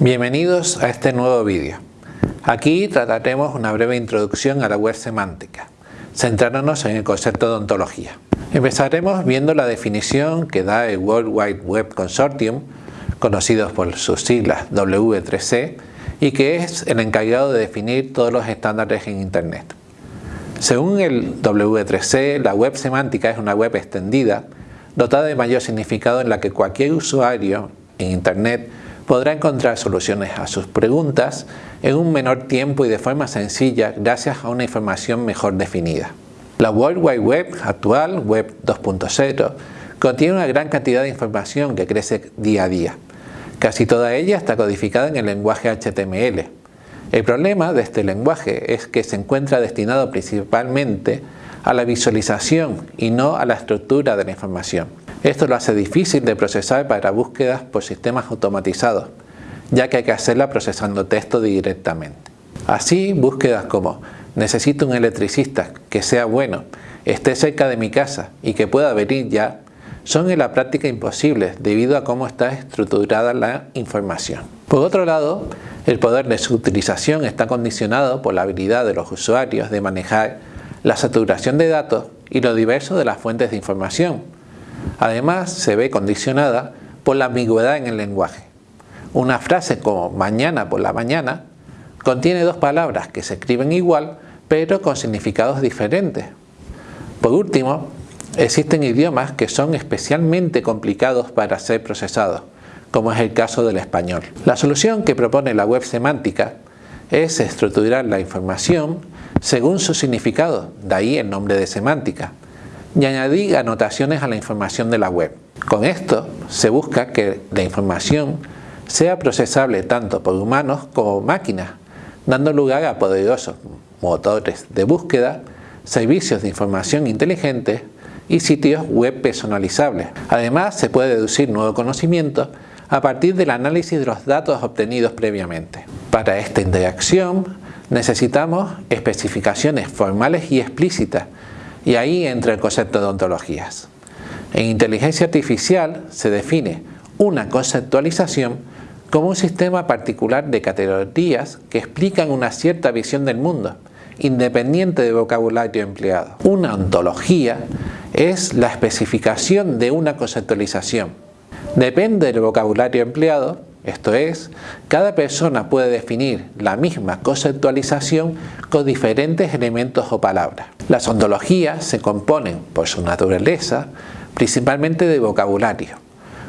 Bienvenidos a este nuevo vídeo. Aquí trataremos una breve introducción a la web semántica, centrándonos en el concepto de ontología. Empezaremos viendo la definición que da el World Wide Web Consortium, conocido por sus siglas W3C, y que es el encargado de definir todos los estándares en Internet. Según el W3C, la web semántica es una web extendida, dotada de mayor significado en la que cualquier usuario en Internet podrá encontrar soluciones a sus preguntas en un menor tiempo y de forma sencilla gracias a una información mejor definida. La World Wide Web actual, Web 2.0, contiene una gran cantidad de información que crece día a día. Casi toda ella está codificada en el lenguaje HTML. El problema de este lenguaje es que se encuentra destinado principalmente a la visualización y no a la estructura de la información. Esto lo hace difícil de procesar para búsquedas por sistemas automatizados, ya que hay que hacerla procesando texto directamente. Así, búsquedas como necesito un electricista que sea bueno, esté cerca de mi casa y que pueda venir ya, son en la práctica imposibles debido a cómo está estructurada la información. Por otro lado, el poder de su utilización está condicionado por la habilidad de los usuarios de manejar la saturación de datos y lo diverso de las fuentes de información, Además, se ve condicionada por la ambigüedad en el lenguaje. Una frase como mañana por la mañana contiene dos palabras que se escriben igual pero con significados diferentes. Por último, existen idiomas que son especialmente complicados para ser procesados, como es el caso del español. La solución que propone la web semántica es estructurar la información según su significado, de ahí el nombre de semántica, y añadir anotaciones a la información de la web. Con esto se busca que la información sea procesable tanto por humanos como máquinas, dando lugar a poderosos motores de búsqueda, servicios de información inteligentes y sitios web personalizables. Además, se puede deducir nuevo conocimiento a partir del análisis de los datos obtenidos previamente. Para esta interacción necesitamos especificaciones formales y explícitas y ahí entra el concepto de ontologías. En inteligencia artificial se define una conceptualización como un sistema particular de categorías que explican una cierta visión del mundo, independiente del vocabulario empleado. Una ontología es la especificación de una conceptualización. Depende del vocabulario empleado, esto es, cada persona puede definir la misma conceptualización con diferentes elementos o palabras. Las ontologías se componen, por su naturaleza, principalmente de vocabulario.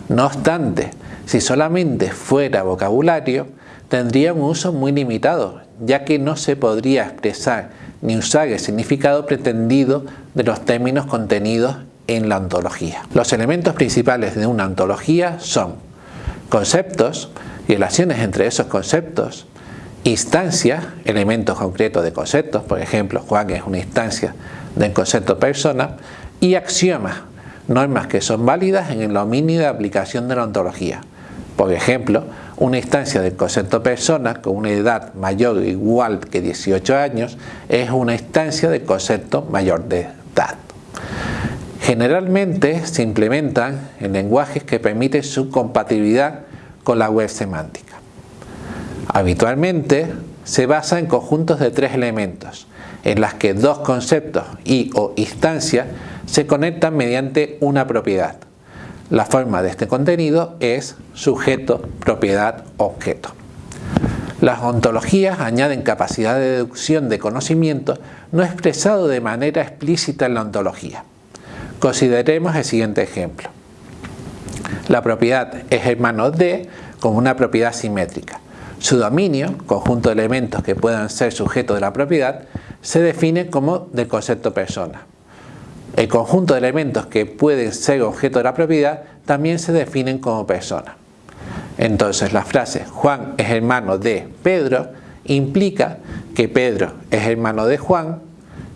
No obstante, si solamente fuera vocabulario, tendría un uso muy limitado, ya que no se podría expresar ni usar el significado pretendido de los términos contenidos en la ontología. Los elementos principales de una ontología son conceptos y relaciones entre esos conceptos, instancias, elementos concretos de conceptos, por ejemplo, Juan es una instancia del concepto persona, y axiomas, normas que son válidas en el dominio de aplicación de la ontología. Por ejemplo, una instancia del concepto persona con una edad mayor o igual que 18 años es una instancia del concepto mayor de. Generalmente se implementan en lenguajes que permiten su compatibilidad con la web semántica. Habitualmente se basa en conjuntos de tres elementos, en las que dos conceptos y o instancias se conectan mediante una propiedad. La forma de este contenido es sujeto, propiedad, objeto. Las ontologías añaden capacidad de deducción de conocimiento no expresado de manera explícita en la ontología. Consideremos el siguiente ejemplo. La propiedad es hermano de como una propiedad simétrica. Su dominio, conjunto de elementos que puedan ser sujetos de la propiedad, se define como del concepto persona. El conjunto de elementos que pueden ser objeto de la propiedad también se definen como persona. Entonces la frase Juan es hermano de Pedro implica que Pedro es hermano de Juan,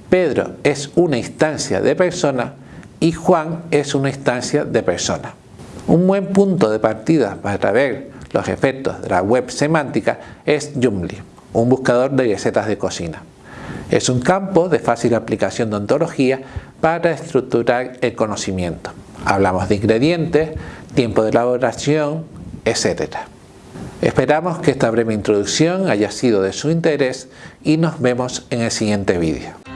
Pedro es una instancia de persona y Juan es una instancia de persona. Un buen punto de partida para ver los efectos de la web semántica es Joomla, un buscador de recetas de cocina. Es un campo de fácil aplicación de ontología para estructurar el conocimiento. Hablamos de ingredientes, tiempo de elaboración, etc. Esperamos que esta breve introducción haya sido de su interés y nos vemos en el siguiente vídeo.